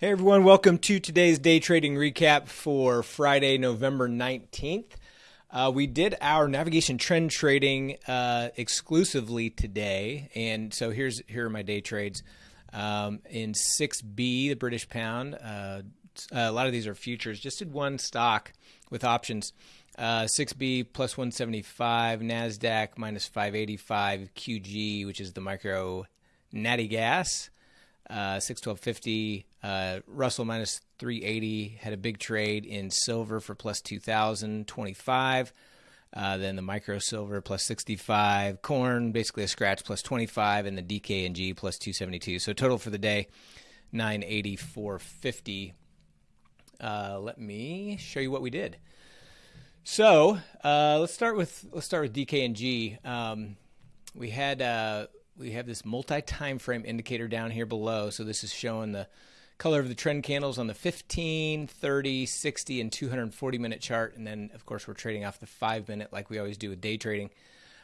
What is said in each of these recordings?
Hey everyone, welcome to today's day trading recap for Friday, November 19th. Uh, we did our navigation trend trading uh, exclusively today, and so here's here are my day trades. Um, in 6B, the British pound, uh, a lot of these are futures. Just did one stock with options. 6B uh, plus 175, NASDAQ minus 585, QG, which is the micro natty gas uh, 61250. Uh, Russell minus 380 had a big trade in silver for plus 2025. Uh, then the micro silver plus 65, corn basically a scratch plus 25, and the DKNG plus 272. So total for the day 984.50. Uh, let me show you what we did. So uh, let's start with let's start with DKNG. Um, we had uh, we have this multi-time frame indicator down here below. So this is showing the color of the trend candles on the 15, 30, 60, and 240 minute chart. And then, of course, we're trading off the five minute like we always do with day trading.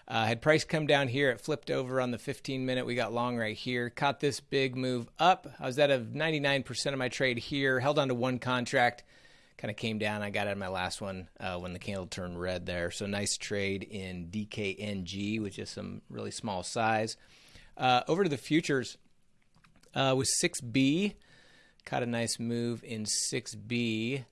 Uh, had price come down here, it flipped over on the 15 minute. We got long right here, caught this big move up. I was out of 99% of my trade here, held on to one contract, kind of came down. I got out of my last one uh, when the candle turned red there. So nice trade in DKNG, which is some really small size. Uh, over to the futures uh, with 6B. Caught a nice move in 6B.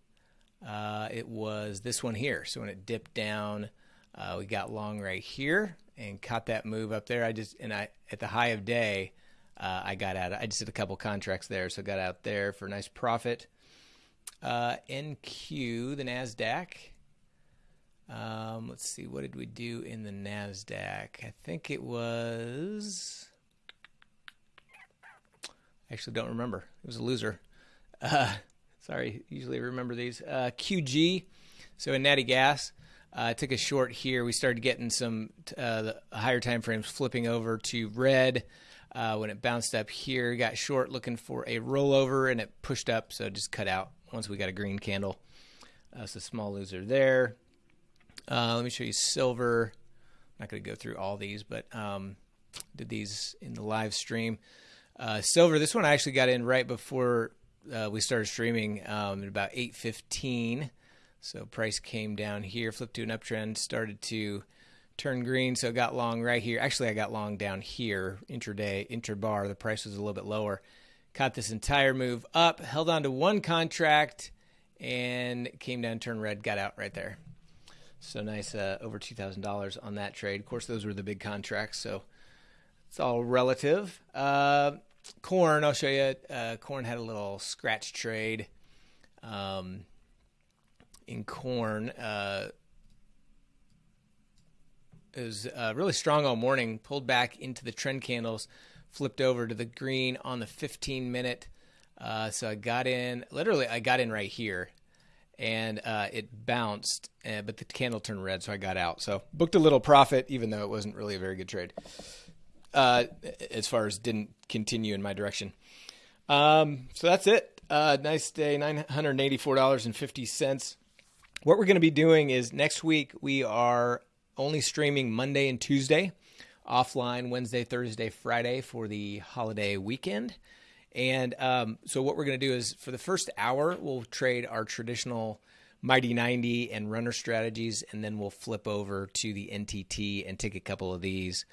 Uh, it was this one here. So when it dipped down, uh, we got long right here and caught that move up there. I just and I at the high of day, uh, I got out. I just did a couple contracts there, so got out there for a nice profit. Uh, NQ, the Nasdaq. Um, let's see, what did we do in the Nasdaq? I think it was Actually, don't remember. It was a loser. Uh, sorry, usually remember these. Uh, QG, so in Natty Gas, uh, I took a short here. We started getting some uh, higher time frames flipping over to red. Uh, when it bounced up here, got short looking for a rollover and it pushed up, so just cut out once we got a green candle. That's a small loser there. Let me show you silver. I'm not going to go through all these, but um, did these in the live stream. Uh, silver, this one I actually got in right before uh, we started streaming um, at about 8.15. So price came down here, flipped to an uptrend, started to turn green. So got long right here. Actually, I got long down here, intraday, intrabar. The price was a little bit lower. Caught this entire move up, held on to one contract, and came down, turned red, got out right there. So nice, uh, over $2,000 on that trade. Of course, those were the big contracts. So it's all relative. Uh, corn, I'll show you. Uh, corn had a little scratch trade. Um, in corn, uh, it was uh, really strong all morning. Pulled back into the trend candles, flipped over to the green on the 15 minute. Uh, so I got in. Literally, I got in right here, and uh, it bounced, uh, but the candle turned red, so I got out. So booked a little profit, even though it wasn't really a very good trade uh, as far as didn't continue in my direction. Um, so that's it. Uh, nice day, $984.50. What we're going to be doing is next week we are only streaming Monday and Tuesday, offline Wednesday, Thursday, Friday for the holiday weekend. And um, so what we're going to do is for the first hour, we'll trade our traditional Mighty 90 and runner strategies, and then we'll flip over to the NTT and take a couple of these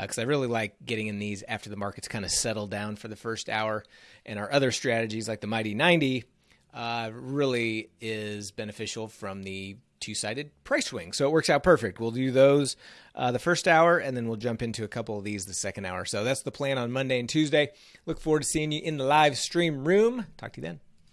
because uh, I really like getting in these after the markets kind of settle down for the first hour. And our other strategies, like the Mighty 90, uh, really is beneficial from the two sided price swing. So it works out perfect. We'll do those uh, the first hour, and then we'll jump into a couple of these the second hour. So that's the plan on Monday and Tuesday. Look forward to seeing you in the live stream room. Talk to you then.